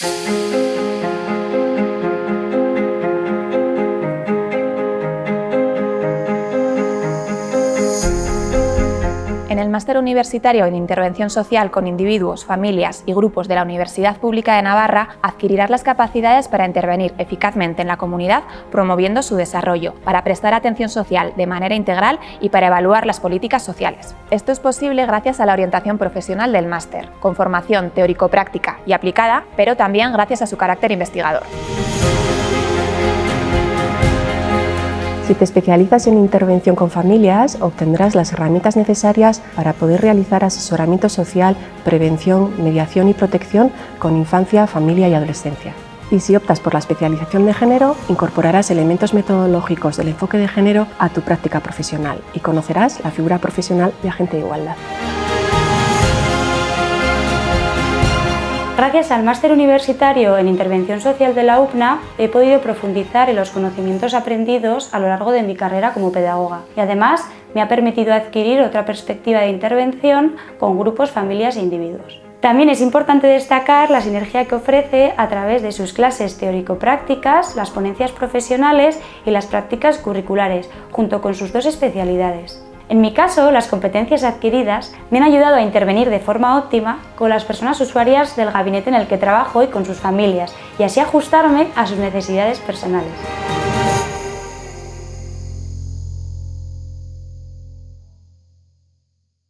Thank you. En el Máster Universitario en Intervención Social con individuos, familias y grupos de la Universidad Pública de Navarra adquirirás las capacidades para intervenir eficazmente en la comunidad promoviendo su desarrollo, para prestar atención social de manera integral y para evaluar las políticas sociales. Esto es posible gracias a la orientación profesional del máster, con formación teórico-práctica y aplicada, pero también gracias a su carácter investigador. Si te especializas en intervención con familias, obtendrás las herramientas necesarias para poder realizar asesoramiento social, prevención, mediación y protección con infancia, familia y adolescencia. Y si optas por la especialización de género, incorporarás elementos metodológicos del enfoque de género a tu práctica profesional y conocerás la figura profesional de agente de igualdad. Gracias al máster universitario en Intervención Social de la UPNA he podido profundizar en los conocimientos aprendidos a lo largo de mi carrera como pedagoga y además me ha permitido adquirir otra perspectiva de intervención con grupos, familias e individuos. También es importante destacar la sinergia que ofrece a través de sus clases teórico-prácticas, las ponencias profesionales y las prácticas curriculares, junto con sus dos especialidades. En mi caso, las competencias adquiridas me han ayudado a intervenir de forma óptima con las personas usuarias del gabinete en el que trabajo y con sus familias, y así ajustarme a sus necesidades personales.